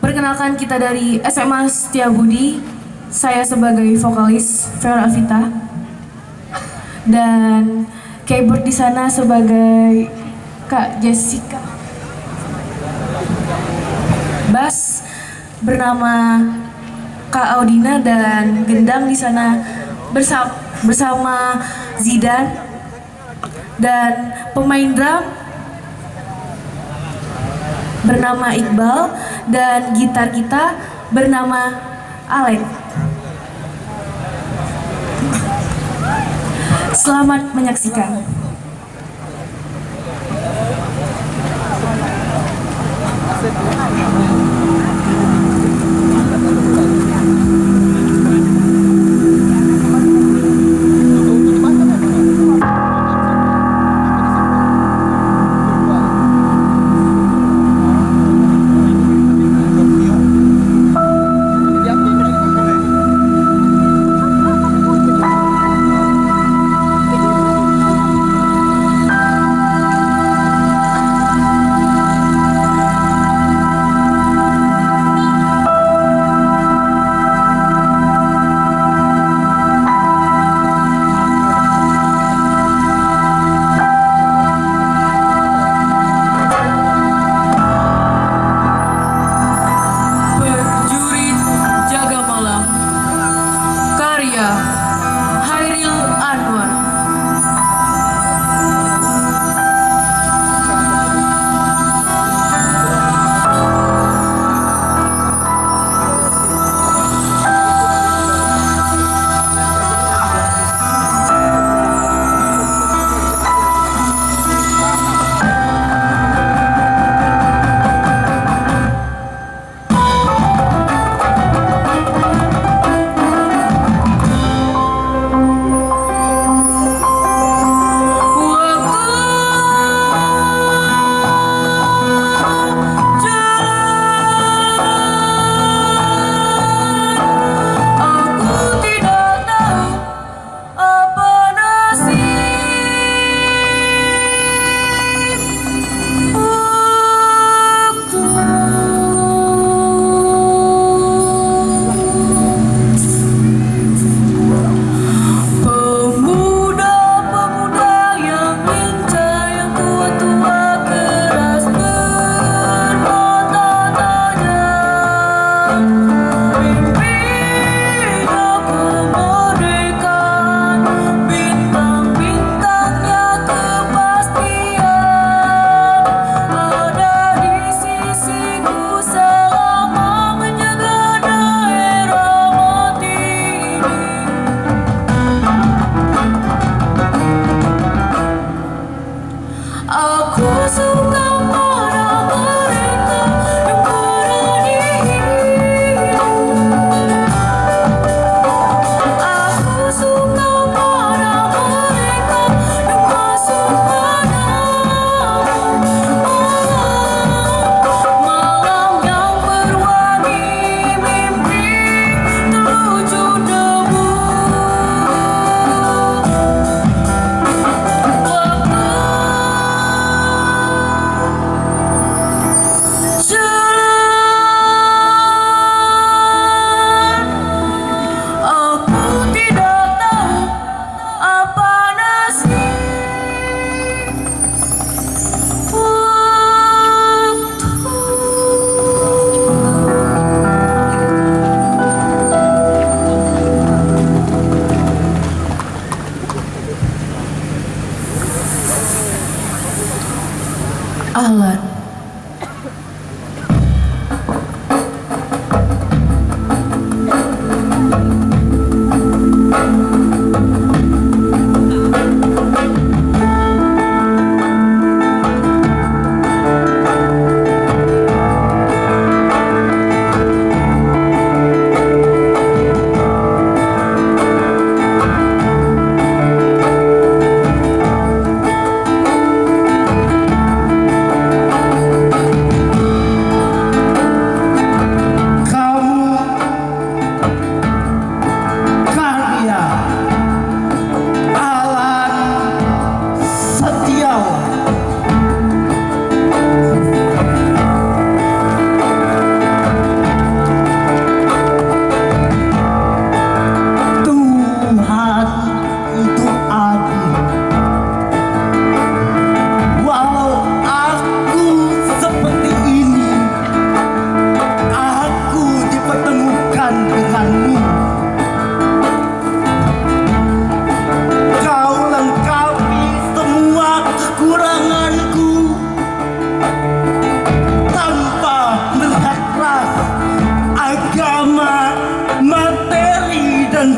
Perkenalkan kita dari SMA Setiabudi. Saya sebagai vokalis Vera Vita dan keyboard di sana sebagai Kak Jessica. Bass bernama Kak Audina dan gendang di sana bersama bersama Zidan dan pemain drum bernama Iqbal dan gitar kita bernama Alek. Selamat menyaksikan. Perjurit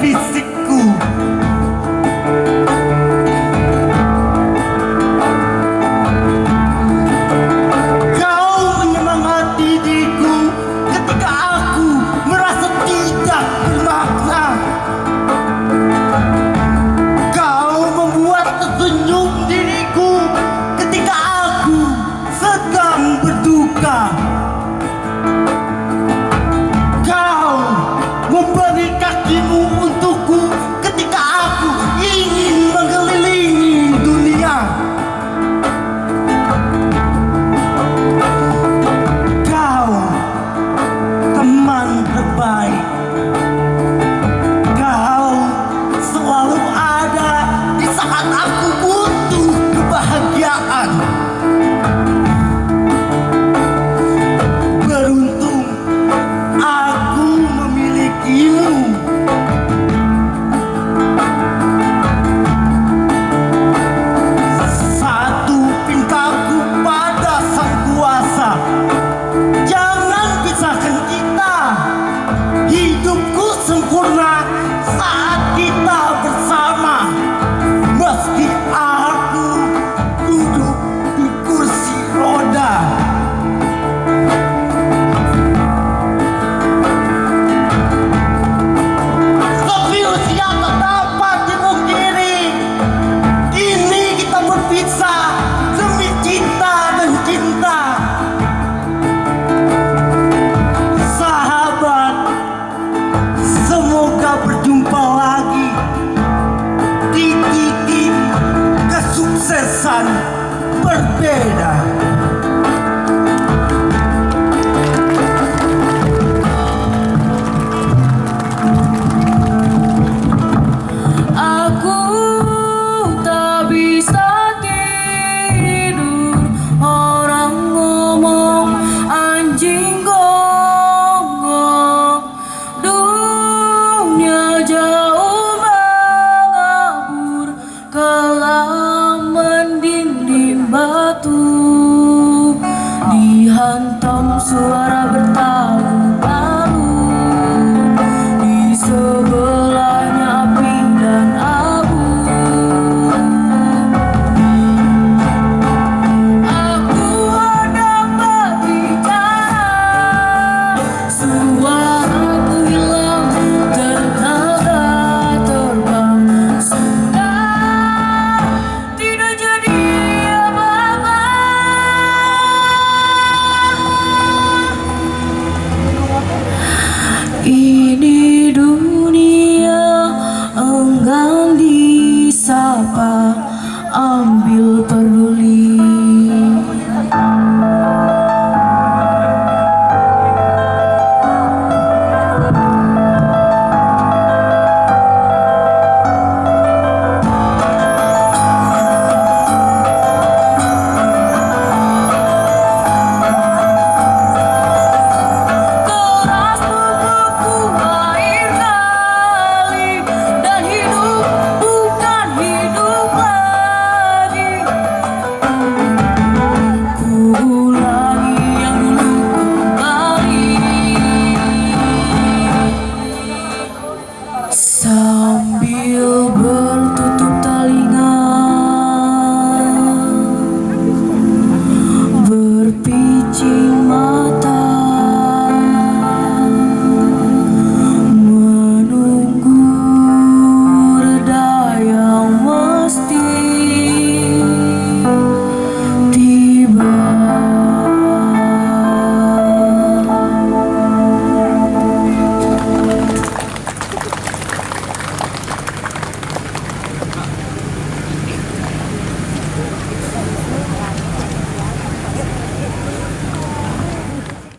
Fist